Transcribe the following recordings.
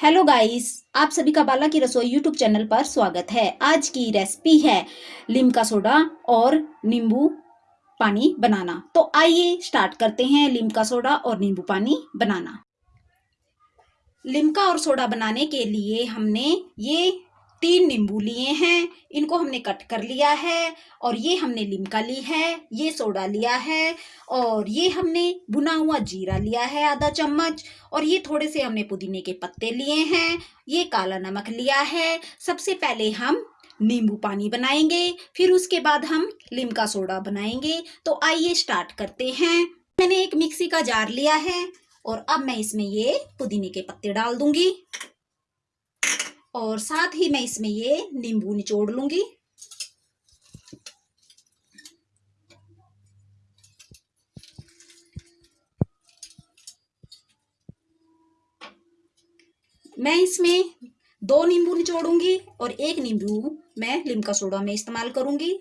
Hello guys आप सभी का बाला की रसोई यूट्यूब चैनल पर स्वागत है। आज की रेसिपी है लिमका सोडा और नींबू पानी बनाना। तो आइए स्टार्ट करते हैं लिमका सोडा और नींबू पानी बनाना। लिमका और सोडा बनाने के लिए हमने ये तीन नींबू लिए हैं। इनको हमने कट कर लिया है और ये हमने लिमका ली है, ये सोडा लिया है और ये हमने भुना हुआ जीरा लिया है आधा चम्मच और ये थोड़े से हमने पुदीने के पत्ते लिए हैं, ये काला नमक लिया है। सबसे पहले हम नींबू पानी बनाएँगे, फिर उसके बाद हम लिमका सोडा बनाएँगे। तो आइए स्टार्ट करते हैं। मैंने एक मिक्सी का जार लिया है और अब मैं इसमें ये पुदीने के पत्ते डाल दूँगी। और साथ ही मैं इसमें ये नींबू निचोड़ लूँगी। मैं इसमें दो नींबू निचोड़ूँगी और एक नींबू मैं लिमका सोडा में इस्तेमाल करूँगी।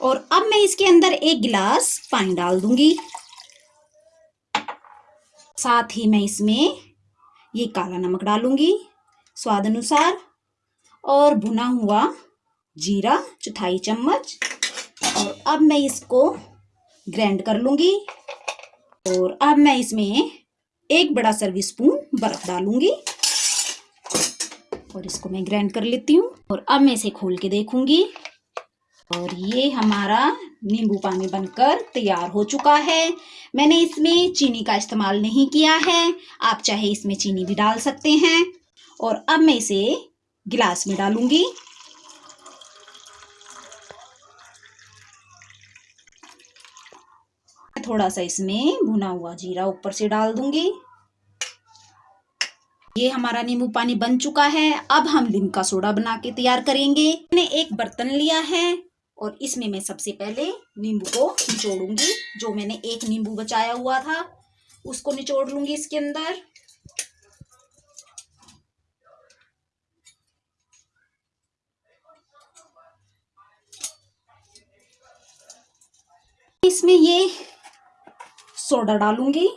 और अब मैं इसके अंदर एक गिलास पानी डाल दूँगी। साथ ही मैं इसमें ये काला नमक डालूँगी स्वाद अनुसार और भुना हुआ जीरा, चौथाई चम्मच। और अब मैं इसको ग्राइंड कर लूँगी। और अब मैं इसमें एक बड़ा सर्विस स्पून बर्फ़ डालूँगी। और इसको मैं ग्राइंड कर लेती हूँ। और अब मैं इसे खोल के देखूँगी। और ये हमारा नींबू पानी बनकर तैयार हो चुका है। मैंने इसमें चीनी का इस्तेमाल नहीं किया है। आप चाहे इसमें चीनी भी डाल सकते हैं। और अब मैं इसे गिलास में डालूँगी। थोड़ा सा इसमें भुना हुआ जीरा ऊपर से डाल दूँगी। ये हमारा नींबू पानी बन चुका है। अब हम लिमका सोडा बना के तैयार करेंगे। मैंने एक बर्तन लिया है। और इसमें मैं सबसे पहले नींबू को निचोड़ूँगी, जो मैंने एक नींबू बचाया हुआ था, उसको निचोड़ लूँगी इसके अंदर। इसमें ये सोडा डालूँगी।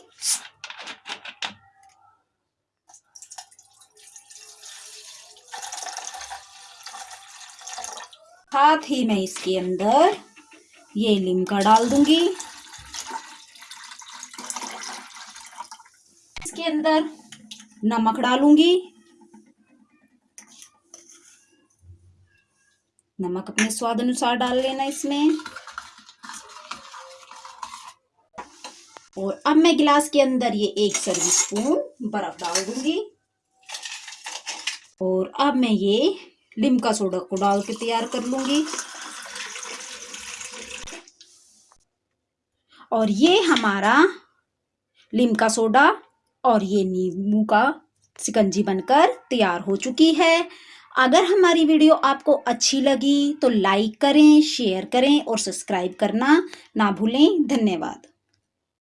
साथ ही मैं इसके अंदर ये लिमका डाल दूँगी। इसके अंदर नमक डालूँगी। नमक अपने स्वाद अनुसार डाल लेना इसमें। और अब मैं गिलास के अंदर ये एक सर्विस स्पून बर्फ़ डाल दूँगी। और अब मैं ये लिमका सोडा को डाल के तैयार कर लूँगी। और ये हमारा लिमका सोडा और ये नींबू का सिकंजी बनकर तैयार हो चुकी है। अगर हमारी वीडियो आपको अच्छी लगी तो लाइक करें, शेयर करें और सब्सक्राइब करना ना भूलें। धन्यवाद।